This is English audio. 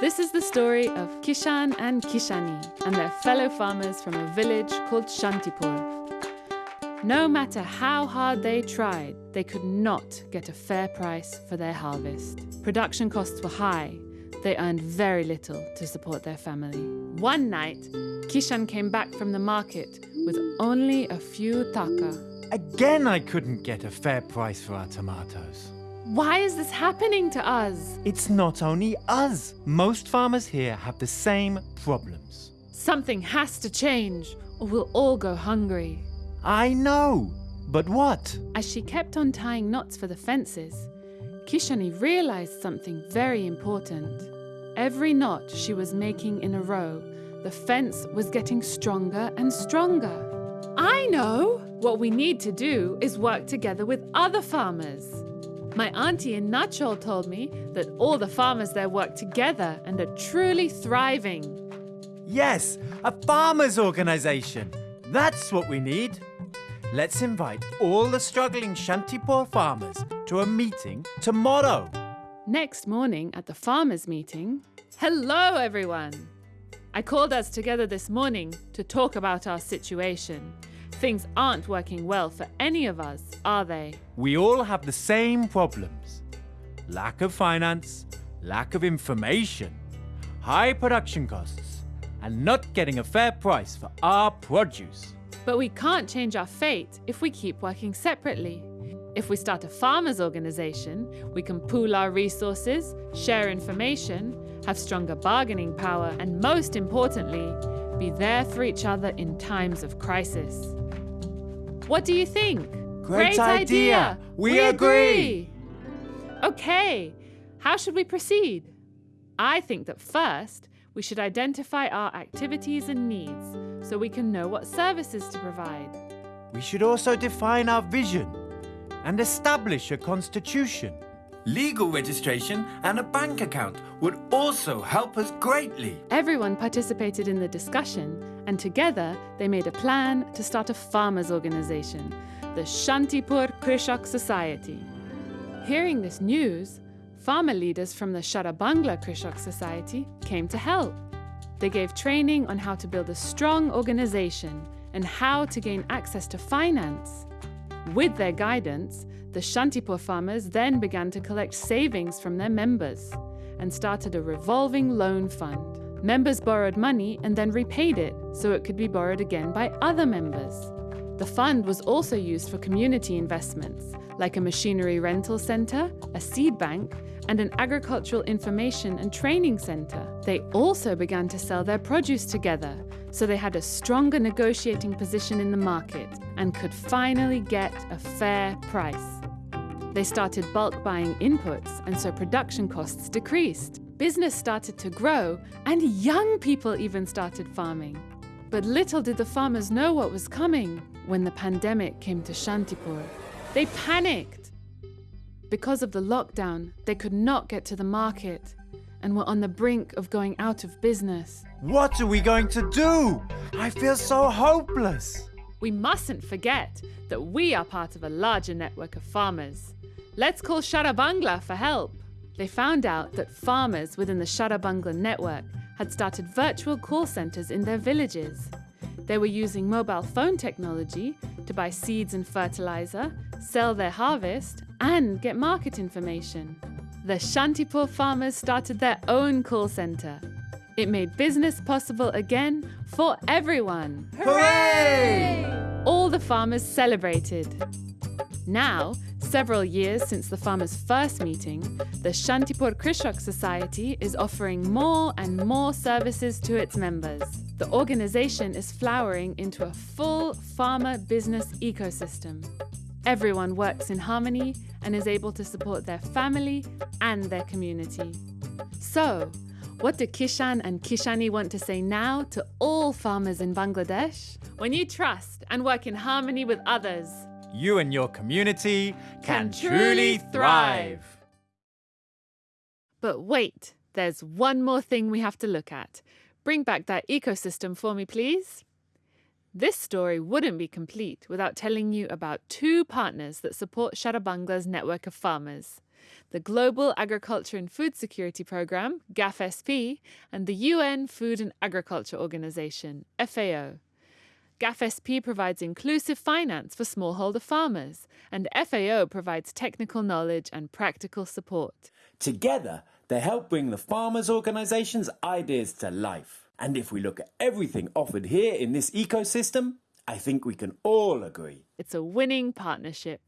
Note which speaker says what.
Speaker 1: This is the story of Kishan and Kishani and their fellow farmers from a village called Shantipur. No matter how hard they tried, they could not get a fair price for their harvest. Production costs were high. They earned very little to support their family. One night, Kishan came back from the market with only a few taka.
Speaker 2: Again, I couldn't get a fair price for our tomatoes.
Speaker 1: Why is this happening to us?
Speaker 2: It's not only us. Most farmers here have the same problems.
Speaker 1: Something has to change, or we'll all go hungry.
Speaker 2: I know, but what?
Speaker 1: As she kept on tying knots for the fences, Kishani realized something very important. Every knot she was making in a row, the fence was getting stronger and stronger. I know! What we need to do is work together with other farmers. My auntie in Nachol told me that all the farmers there work together and are truly thriving.
Speaker 2: Yes, a farmers' organization. That's what we need. Let's invite all the struggling Shantipur farmers to a meeting tomorrow.
Speaker 1: Next morning at the farmers' meeting, hello everyone! I called us together this morning to talk about our situation. Things aren't working well for any of us, are they?
Speaker 2: We all have the same problems lack of finance, lack of information, high production costs, and not getting a fair price for our produce.
Speaker 1: But we can't change our fate if we keep working separately. If we start a farmers' organization, we can pool our resources, share information, have stronger bargaining power, and most importantly, be there for each other in times of crisis. What do you think?
Speaker 2: Great idea. We agree.
Speaker 1: Okay, how should we proceed? I think that first, we should identify our activities and needs so we can know what services to provide.
Speaker 2: We should also define our vision and establish a constitution.
Speaker 3: Legal registration and a bank account would also help us greatly.
Speaker 1: Everyone participated in the discussion, and together they made a plan to start a farmers' organization, the Shantipur Krishak Society. Hearing this news, farmer leaders from the Sherebangla Krishak Society came to help. They gave training on how to build a strong organization and how to gain access to finance. With their guidance, the Shantipur farmers then began to collect savings from their members and started a revolving loan fund. Members borrowed money and then repaid it so it could be borrowed again by other members. The fund was also used for community investments, like a machinery rental centre, a seed bank, and an agricultural information and training centre. They also began to sell their produce together, so they had a stronger negotiating position in the market and could finally get a fair price. They started bulk buying inputs, and so production costs decreased. Business started to grow, and young people even started farming. But little did the farmers know what was coming when the pandemic came to Shantipur. They panicked. Because of the lockdown, they could not get to the market and were on the brink of going out of business.
Speaker 2: What are we going to do? I feel so hopeless.
Speaker 1: We mustn't forget that we are part of a larger network of farmers. Let's call Sherebangla for help. They found out that farmers within the Sherebangla network had started virtual call centers in their villages. They were using mobile phone technology to buy seeds and fertilizer, sell their harvest, and get market information. The Shantipur farmers started their own call center. It made business possible again for everyone.
Speaker 2: Hooray!
Speaker 1: All the farmers celebrated. Now, several years since the farmers' first meeting, the Shantipur Krishak Society is offering more and more services to its members. The organization is flowering into a full farmer business ecosystem. Everyone works in harmony and is able to support their family and their community. So, what do Kishan and Kishani want to say now to all farmers in Bangladesh? When you trust and work in harmony with others,
Speaker 2: You and your community
Speaker 1: Can
Speaker 2: can,
Speaker 1: truly thrive. But wait, there's one more thing we have to look at. Bring back that ecosystem for me, please. This story wouldn't be complete without telling you about two partners that support Sherebangla's network of farmers. the Global Agriculture and Food Security Programme, GAFSP, and the UN Food and Agriculture Organization, FAO. GAFSP provides inclusive finance for smallholder farmers, and FAO provides technical knowledge and practical support.
Speaker 2: Together, they help bring the farmers' organisations' ideas to life. And if we look at everything offered here in this ecosystem, I think we can all agree.
Speaker 1: It's a winning partnership.